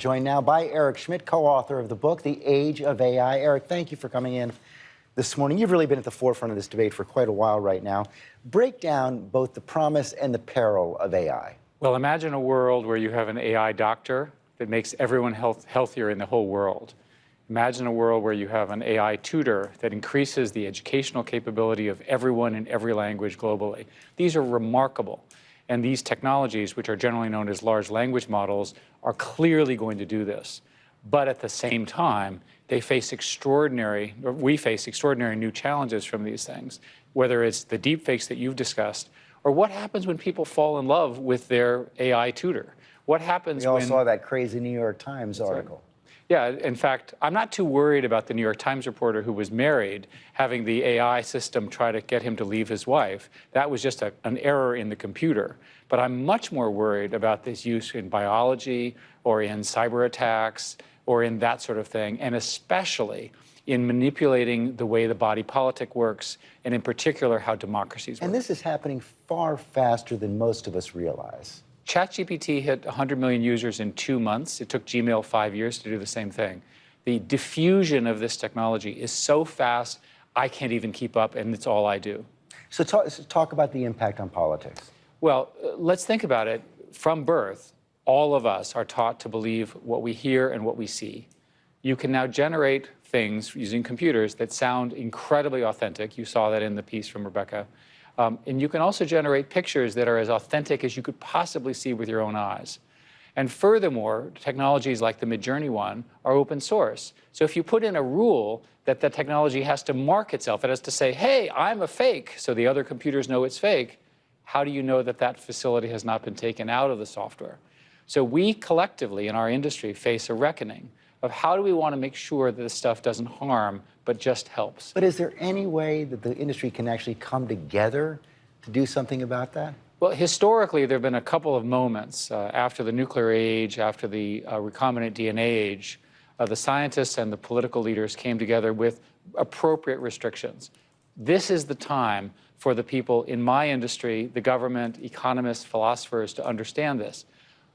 Joined now by Eric Schmidt, co-author of the book, The Age of AI. Eric, thank you for coming in this morning. You've really been at the forefront of this debate for quite a while right now. Break down both the promise and the peril of AI. Well, imagine a world where you have an AI doctor that makes everyone health, healthier in the whole world. Imagine a world where you have an AI tutor that increases the educational capability of everyone in every language globally. These are remarkable. And these technologies, which are generally known as large language models, are clearly going to do this. But at the same time, they face extraordinary, or we face extraordinary new challenges from these things, whether it's the deepfakes that you've discussed, or what happens when people fall in love with their AI tutor. What happens we all when... saw that crazy New York Times article. Yeah, in fact, I'm not too worried about the New York Times reporter who was married having the AI system try to get him to leave his wife. That was just a, an error in the computer. But I'm much more worried about this use in biology or in cyber attacks or in that sort of thing, and especially in manipulating the way the body politic works, and in particular, how democracies work. And this is happening far faster than most of us realize. ChatGPT hit 100 million users in two months. It took Gmail five years to do the same thing. The diffusion of this technology is so fast, I can't even keep up, and it's all I do. So talk, so talk about the impact on politics. Well, uh, let's think about it. From birth, all of us are taught to believe what we hear and what we see. You can now generate things using computers that sound incredibly authentic. You saw that in the piece from Rebecca. Um, and you can also generate pictures that are as authentic as you could possibly see with your own eyes. And furthermore, technologies like the Midjourney one are open source. So if you put in a rule that the technology has to mark itself, it has to say, hey, I'm a fake, so the other computers know it's fake, how do you know that that facility has not been taken out of the software? So we collectively in our industry face a reckoning of how do we want to make sure that this stuff doesn't harm, but just helps. But is there any way that the industry can actually come together to do something about that? Well, historically, there have been a couple of moments uh, after the nuclear age, after the uh, recombinant DNA age, uh, the scientists and the political leaders came together with appropriate restrictions. This is the time for the people in my industry, the government, economists, philosophers to understand this.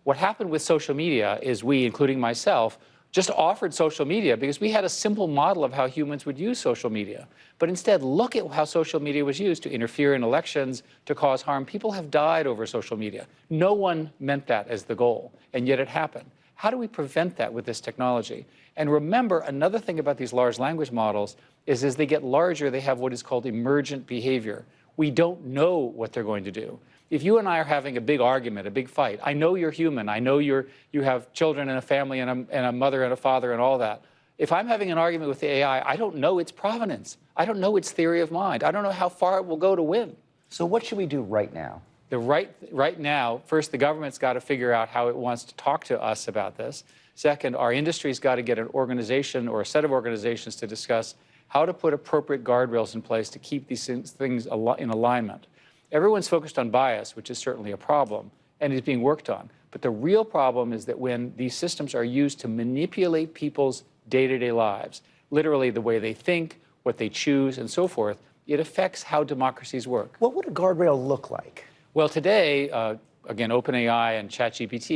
What happened with social media is we, including myself, just offered social media because we had a simple model of how humans would use social media. But instead, look at how social media was used to interfere in elections, to cause harm. People have died over social media. No one meant that as the goal, and yet it happened. How do we prevent that with this technology? And remember, another thing about these large language models is as they get larger, they have what is called emergent behavior. We don't know what they're going to do if you and I are having a big argument, a big fight, I know you're human. I know you're, you have children and a family and a, and a mother and a father and all that. If I'm having an argument with the AI, I don't know its provenance. I don't know its theory of mind. I don't know how far it will go to win. So what should we do right now? The right, right now, first, the government's got to figure out how it wants to talk to us about this. Second, our industry's got to get an organization or a set of organizations to discuss how to put appropriate guardrails in place to keep these things in alignment. Everyone's focused on bias, which is certainly a problem, and is being worked on. But the real problem is that when these systems are used to manipulate people's day-to-day -day lives, literally the way they think, what they choose, and so forth, it affects how democracies work. What would a guardrail look like? Well, today, uh, again, OpenAI and ChatGPT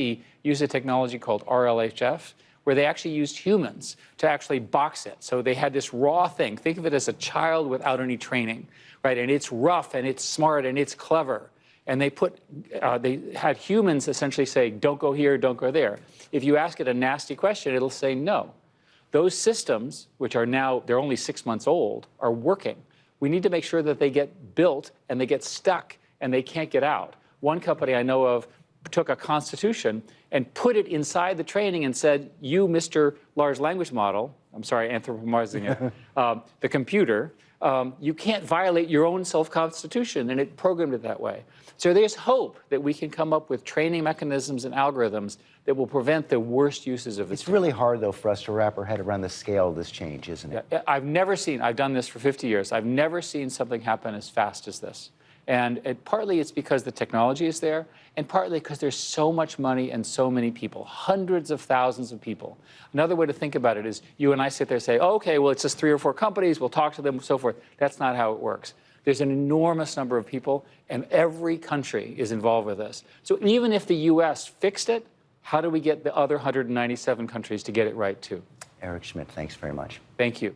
use a technology called RLHF, where they actually used humans to actually box it. So they had this raw thing. Think of it as a child without any training, right? And it's rough and it's smart and it's clever. And they put, uh, they had humans essentially say, don't go here, don't go there. If you ask it a nasty question, it'll say no. Those systems, which are now, they're only six months old, are working. We need to make sure that they get built and they get stuck and they can't get out. One company I know of took a constitution and put it inside the training and said, you, Mr. Large Language Model, I'm sorry, anthropomorphizing it, um, the computer, um, you can't violate your own self-constitution, and it programmed it that way. So there's hope that we can come up with training mechanisms and algorithms that will prevent the worst uses of this. It's really hard, though, for us to wrap our head around the scale of this change, isn't it? Yeah, I've never seen, I've done this for 50 years, I've never seen something happen as fast as this. And it, partly it's because the technology is there, and partly because there's so much money and so many people, hundreds of thousands of people. Another way to think about it is you and I sit there and say, oh, okay, well, it's just three or four companies, we'll talk to them, so forth. That's not how it works. There's an enormous number of people, and every country is involved with this. So even if the U.S. fixed it, How do we get the other 197 countries to get it right too? Eric Schmidt, thanks very much. Thank you.